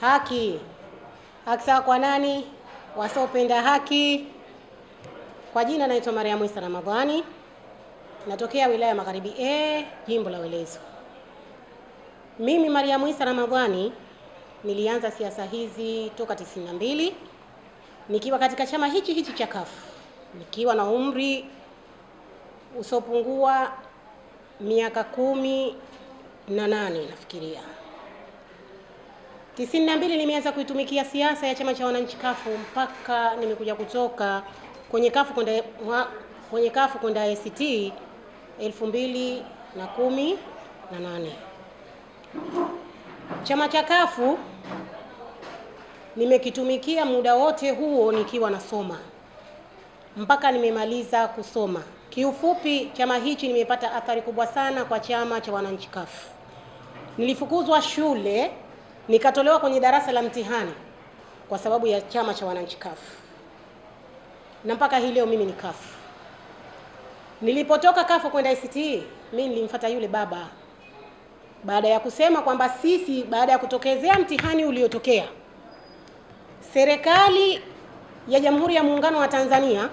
Haki. Haki sawa kwa nani? Wasiopenda haki. Kwa jina naitwa Mariamu Isa Ramadhani, natokea wilaya ya Magharibi A, jimbo la Welezo. Mimi Mariamu Isa Ramadhani nilianza siasa hizi toka 92 nikiwa katika chama hichi hichi cha CUF nikiwa na umri usiopungua miaka kumi na nane nafikiria. Tisini na mbili nimeanza kuitumikia siasa ya chama cha wananchi kafu mpaka nimekuja kutoka kwenye kafu kwenda kwenye kafu kwenda ACT elfu mbili na kumi na nane. Chama cha kafu nimekitumikia muda wote huo nikiwa nasoma mpaka nimemaliza kusoma. Kiufupi, chama hichi nimepata athari kubwa sana kwa chama cha wananchi kafu. Nilifukuzwa shule nikatolewa kwenye darasa la mtihani kwa sababu ya chama cha wananchi kafu, na mpaka hii leo mimi ni kafu. Nilipotoka kafu kwenda ICT, mimi nilimfuata yule baba baada ya kusema kwamba sisi, baada ya kutokezea mtihani uliotokea, serikali ya Jamhuri ya Muungano wa Tanzania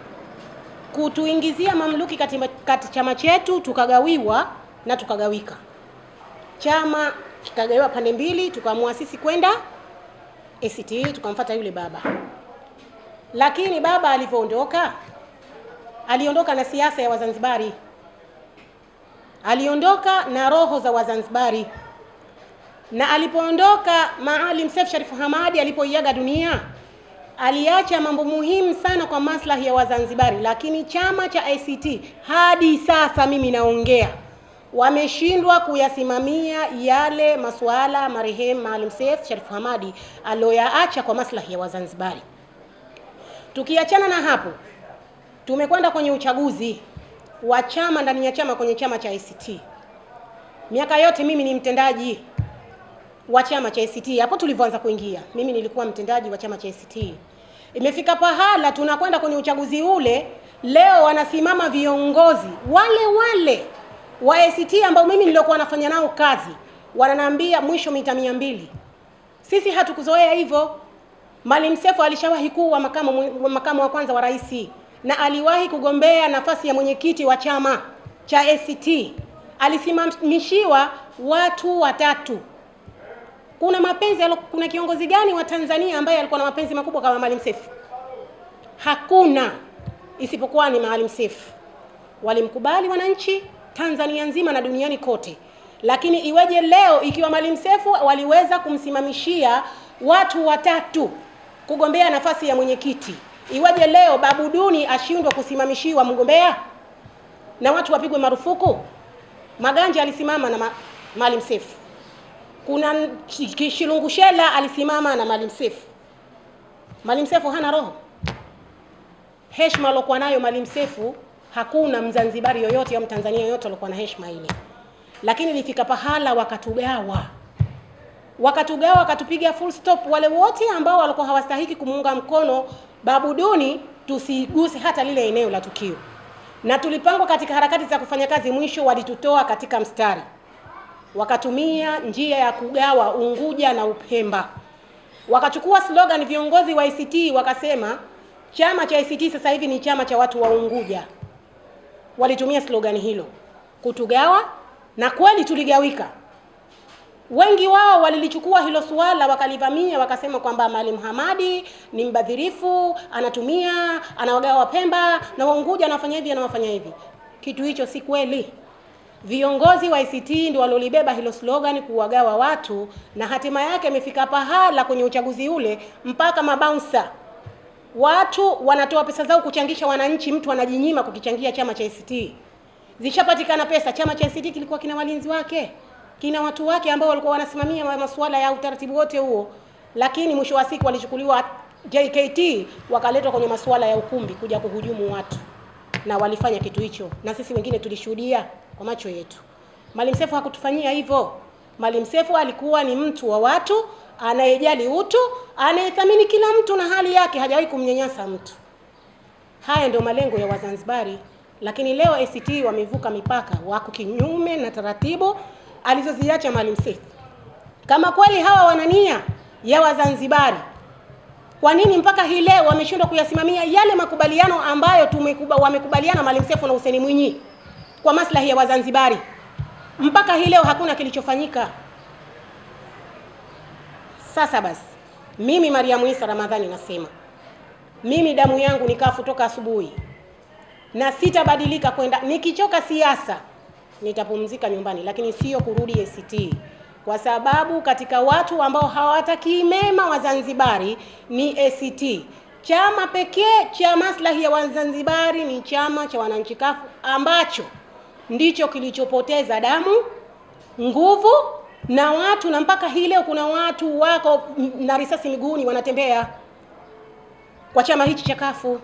kutuingizia mamluki kati chama chetu, tukagawiwa na tukagawika. Chama kikagawiwa pande mbili, tukaamua sisi kwenda ACT, tukamfuata yule baba. Lakini baba alivyoondoka, aliondoka na siasa ya Wazanzibari, aliondoka na roho za Wazanzibari, na alipoondoka Maalim Seif Sharif Hamadi alipoiaga dunia aliacha mambo muhimu sana kwa maslahi ya Wazanzibari, lakini chama cha ACT hadi sasa mimi naongea, wameshindwa kuyasimamia yale masuala marehemu Maalim Seif Sharif Hamadi aliyoyaacha kwa maslahi ya Wazanzibari. Tukiachana na hapo, tumekwenda kwenye uchaguzi wa chama ndani ya chama kwenye chama cha ACT. Miaka yote mimi ni mtendaji wa chama cha ACT. Hapo tulivyoanza kuingia, mimi nilikuwa mtendaji wa chama cha ACT. Imefika pahala tunakwenda kwenye uchaguzi ule, leo wanasimama viongozi wale wale wa ACT ambao mimi nilikuwa nafanya nao kazi, wananiambia mwisho mita mia mbili. Sisi hatukuzoea hivyo. Maalim Seif alishawahi kuwa makamu, makamu wa kwanza wa rais na aliwahi kugombea nafasi ya mwenyekiti wa chama cha ACT. Alisimamishiwa watu watatu kuna mapenzi kuna kiongozi gani wa Tanzania ambaye alikuwa na mapenzi makubwa kama Maalim Seif? Hakuna, isipokuwa ni Maalim Seif. Walimkubali wananchi Tanzania nzima na duniani kote, lakini iweje leo ikiwa Maalim Seif waliweza kumsimamishia watu watatu kugombea nafasi ya mwenyekiti, iweje leo Babu Duni ashindwe kusimamishiwa mgombea na watu wapigwe marufuku? Maganja alisimama na ma Maalim Seif kuna Kishilungushela alisimama na Maalim Seif. Maalim Seif hana roho. Heshima alokuwa nayo Maalim Seif, hakuna Mzanzibari yoyote au Mtanzania yoyote alikuwa na heshima ile, lakini ilifika pahala wakatugawa, wakatugawa, wakatupiga full stop. Wale wote ambao walikuwa hawastahiki kumuunga mkono Babu Duni, tusiguse hata lile eneo la tukio, na tulipangwa katika harakati za kufanya kazi, mwisho walitutoa katika mstari wakatumia njia ya kugawa Unguja na Upemba. Wakachukua slogan viongozi wa ICT wakasema chama cha ICT sasa hivi ni chama cha watu wa Unguja. Walitumia slogan hilo kutugawa, na kweli tuligawika. Wengi wao walilichukua hilo suala wakalivamia, wakasema kwamba Maalim Hamadi ni mbadhirifu, anatumia anawagawa Pemba na Waunguja, anafanya hivi anawafanya hivi. Kitu hicho si kweli. Viongozi wa ICT ndio walolibeba hilo slogan kuwagawa watu, na hatima yake imefika pahala kwenye uchaguzi ule mpaka mabouncer watu wanatoa pesa zao kuchangisha wananchi, mtu anajinyima kukichangia chama cha ACT. Zishapatikana pesa, chama cha ACT kilikuwa kina walinzi wake, kina watu wake ambao walikuwa wanasimamia masuala ya utaratibu wote huo, lakini mwisho wa siku walichukuliwa JKT wakaletwa kwenye masuala ya ukumbi kuja kuhujumu watu, na walifanya kitu hicho, na sisi wengine tulishuhudia kwa macho yetu. Maalim Seif hakutufanyia hivyo. Maalim Seif alikuwa ni mtu wa watu, anayejali utu, anayethamini kila mtu na hali yake, hajawahi kumnyanyasa mtu. Haya ndio malengo ya Wazanzibari, lakini leo ACT wamevuka mipaka, wako kinyume na taratibu alizoziacha Maalim Seif. Kama kweli hawa wana nia ya Wazanzibari. Kwa nini mpaka hii leo wameshindwa kuyasimamia yale makubaliano ambayo tumekuba, wamekubaliana Maalim Seif na Hussein Mwinyi kwa maslahi ya Wazanzibari? Mpaka hii leo hakuna kilichofanyika. Sasa basi, mimi Mariamu Isa Ramadhani nasema mimi damu yangu ni kafu toka asubuhi, na sitabadilika kwenda. Nikichoka siasa nitapumzika nyumbani, lakini sio kurudi ACT, kwa sababu katika watu ambao hawatakii mema Wazanzibari ni ACT. Chama pekee cha maslahi ya Wazanzibari ni chama cha wananchi kafu ambacho ndicho kilichopoteza damu, nguvu na watu, na mpaka hii leo kuna watu wako na risasi miguuni wanatembea kwa chama hichi cha kafu.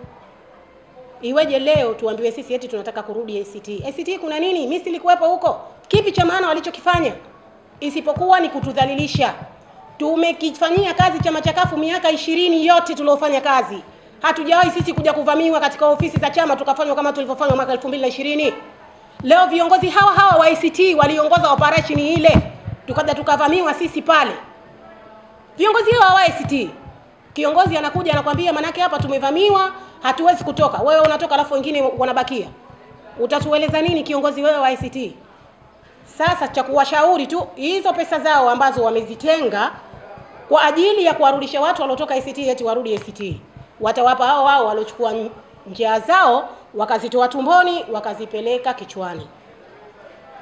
Iweje leo tuambiwe sisi eti tunataka kurudi ACT? ACT kuna nini? Mimi silikuwepo huko. Kipi cha maana walichokifanya isipokuwa ni kutudhalilisha? Tumekifanyia kazi chama cha kafu miaka ishirini yote tuliofanya kazi, hatujawahi sisi kuja kuvamiwa katika ofisi za chama tukafanywa kama tulivyofanywa mwaka 2020. Leo viongozi hawa hawa wa ACT waliongoza operation ile, tukaja tukavamiwa sisi pale. Viongozi hao wa ACT, kiongozi anakuja anakwambia, manake hapa tumevamiwa, hatuwezi kutoka. Wewe unatoka alafu wengine wanabakia, utatueleza nini kiongozi wewe wa ACT? Sasa cha kuwashauri tu, hizo pesa zao ambazo wamezitenga kwa ajili ya kuwarudisha watu waliotoka ACT eti warudi ACT, watawapa hao hao waliochukua njia zao wakazitoa tumboni wakazipeleka kichwani.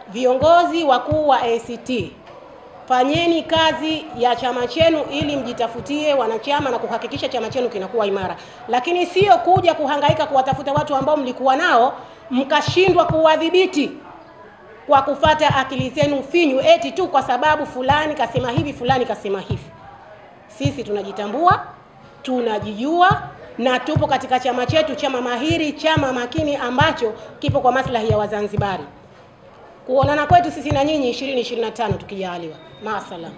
Viongozi wakuu wa ACT, fanyeni kazi ya chama chenu ili mjitafutie wanachama na kuhakikisha chama chenu kinakuwa imara, lakini sio kuja kuhangaika kuwatafuta watu ambao mlikuwa nao mkashindwa kuwadhibiti kwa kufata akili zenu finyu, eti tu kwa sababu fulani kasema hivi, fulani kasema hivi. Sisi tunajitambua, tunajijua na tupo katika chama chetu, chama mahiri, chama makini ambacho kipo kwa maslahi ya Wazanzibari. Kuonana kwetu sisi na nyinyi 2025 tukijaliwa. Maasalam.